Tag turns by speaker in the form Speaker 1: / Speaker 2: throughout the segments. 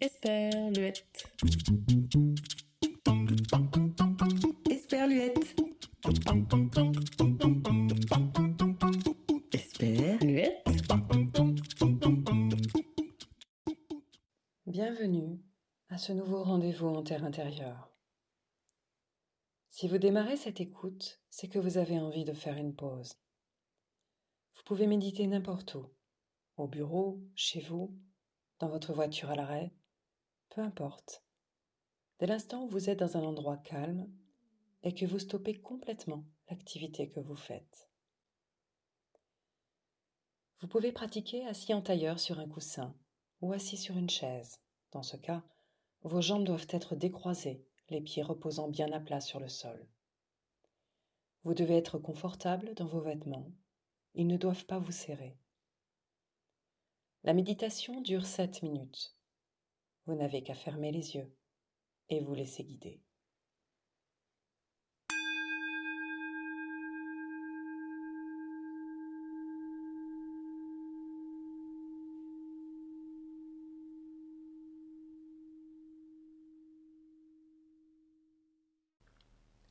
Speaker 1: Esperluette. Esperluette. Esperluette.
Speaker 2: Bienvenue à ce nouveau rendez-vous en terre intérieure. Si vous démarrez cette écoute, c'est que vous avez envie de faire une pause. Vous pouvez méditer n'importe où, au bureau, chez vous, dans votre voiture à l'arrêt, peu importe. Dès l'instant où vous êtes dans un endroit calme et que vous stoppez complètement l'activité que vous faites. Vous pouvez pratiquer assis en tailleur sur un coussin ou assis sur une chaise. Dans ce cas, vos jambes doivent être décroisées, les pieds reposant bien à plat sur le sol. Vous devez être confortable dans vos vêtements. Ils ne doivent pas vous serrer. La méditation dure sept minutes. Vous n'avez qu'à fermer les yeux et vous laisser guider.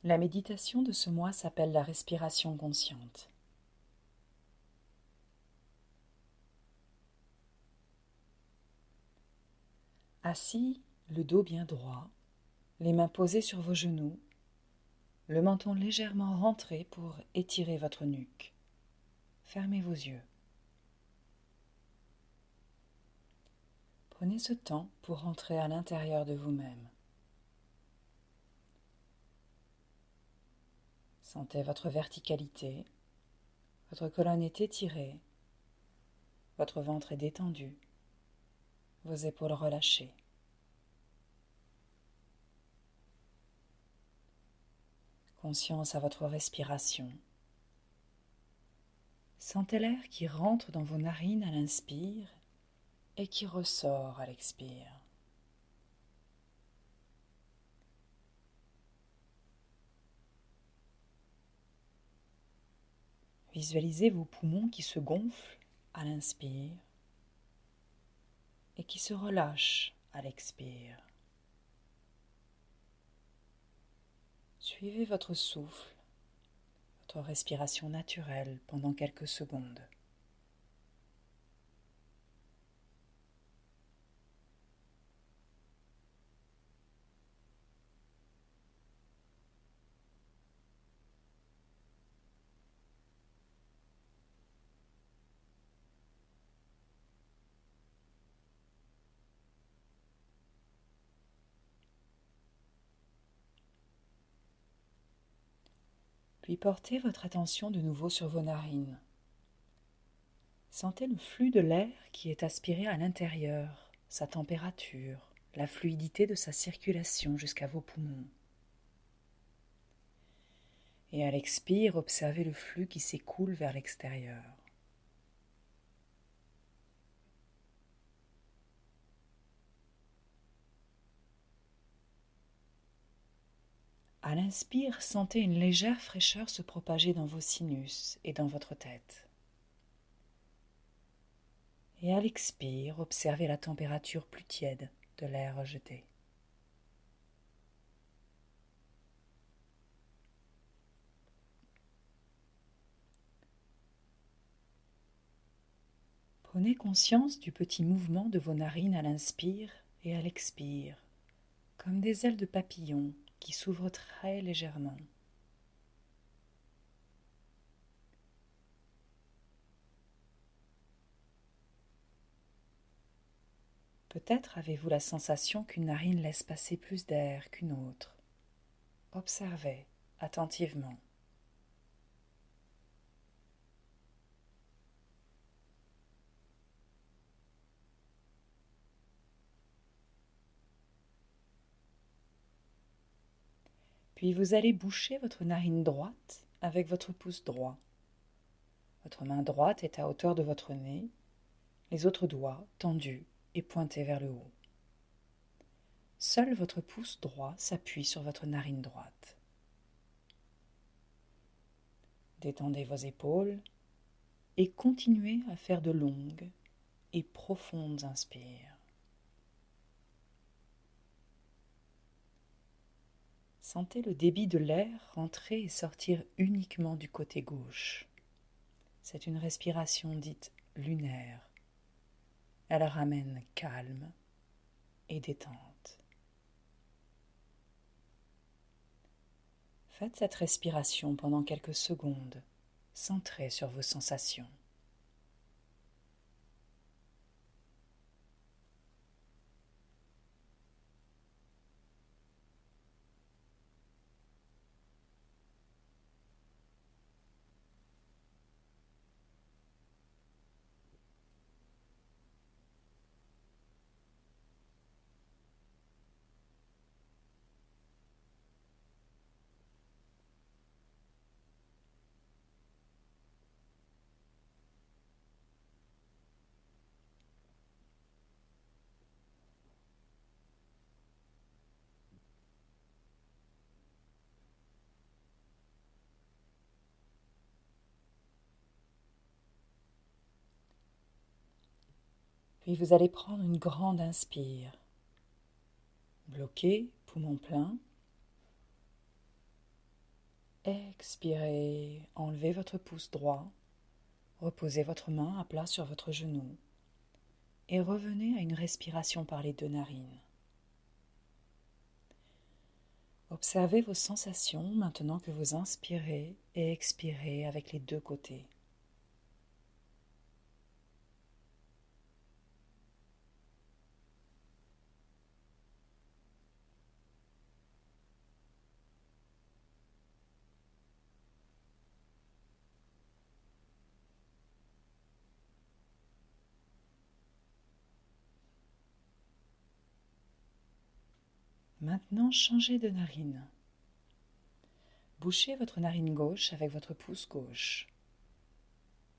Speaker 2: La méditation de ce mois s'appelle la respiration consciente. Assis, le dos bien droit, les mains posées sur vos genoux, le menton légèrement rentré pour étirer votre nuque. Fermez vos yeux. Prenez ce temps pour rentrer à l'intérieur de vous-même. Sentez votre verticalité, votre colonne est étirée, votre ventre est détendu, vos épaules relâchées. Conscience à votre respiration. Sentez l'air qui rentre dans vos narines à l'inspire et qui ressort à l'expire. Visualisez vos poumons qui se gonflent à l'inspire et qui se relâchent à l'expire. Suivez votre souffle, votre respiration naturelle pendant quelques secondes. Puis portez votre attention de nouveau sur vos narines. Sentez le flux de l'air qui est aspiré à l'intérieur, sa température, la fluidité de sa circulation jusqu'à vos poumons. Et à l'expire, observez le flux qui s'écoule vers l'extérieur. À l'inspire, sentez une légère fraîcheur se propager dans vos sinus et dans votre tête. Et à l'expire, observez la température plus tiède de l'air rejeté. Prenez conscience du petit mouvement de vos narines à l'inspire et à l'expire, comme des ailes de papillon qui s'ouvre très légèrement. Peut-être avez-vous la sensation qu'une narine laisse passer plus d'air qu'une autre. Observez attentivement. Puis vous allez boucher votre narine droite avec votre pouce droit. Votre main droite est à hauteur de votre nez, les autres doigts tendus et pointés vers le haut. Seul votre pouce droit s'appuie sur votre narine droite. Détendez vos épaules et continuez à faire de longues et profondes inspires. Sentez le débit de l'air rentrer et sortir uniquement du côté gauche. C'est une respiration dite lunaire. Elle ramène calme et détente. Faites cette respiration pendant quelques secondes, centrée sur vos sensations. Vous allez prendre une grande inspire. Bloquez, poumon plein. Expirez, enlevez votre pouce droit. Reposez votre main à plat sur votre genou. Et revenez à une respiration par les deux narines. Observez vos sensations maintenant que vous inspirez et expirez avec les deux côtés. Maintenant, changez de narine. Bouchez votre narine gauche avec votre pouce gauche.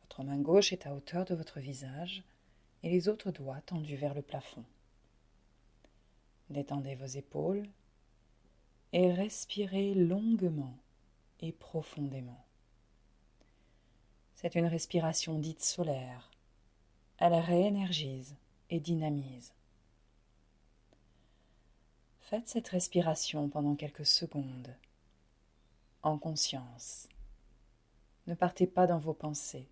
Speaker 2: Votre main gauche est à hauteur de votre visage et les autres doigts tendus vers le plafond. Détendez vos épaules et respirez longuement et profondément. C'est une respiration dite solaire. Elle réénergise et dynamise. Faites cette respiration pendant quelques secondes, en conscience. Ne partez pas dans vos pensées.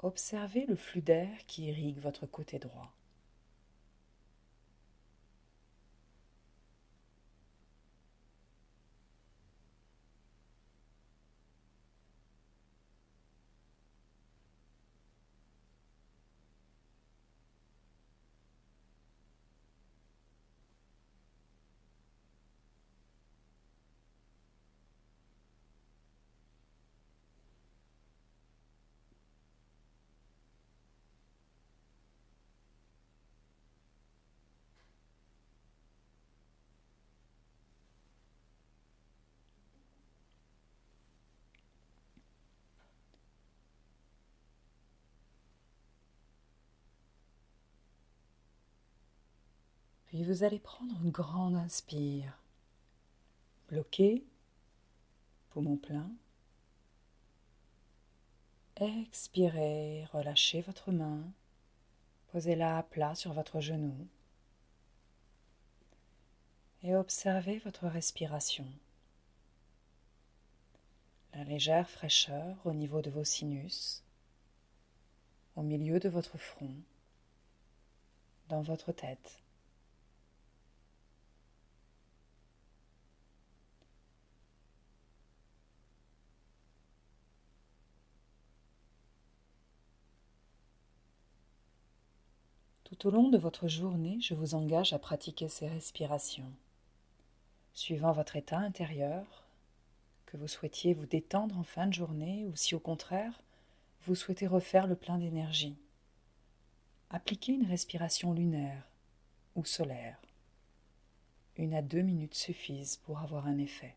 Speaker 2: Observez le flux d'air qui irrigue votre côté droit. Puis vous allez prendre une grande inspire. Bloquez, poumon plein. Expirez, relâchez votre main. Posez-la à plat sur votre genou. Et observez votre respiration. La légère fraîcheur au niveau de vos sinus, au milieu de votre front, dans votre tête. Tout au long de votre journée, je vous engage à pratiquer ces respirations. Suivant votre état intérieur, que vous souhaitiez vous détendre en fin de journée ou si au contraire, vous souhaitez refaire le plein d'énergie. Appliquez une respiration lunaire ou solaire. Une à deux minutes suffisent pour avoir un effet.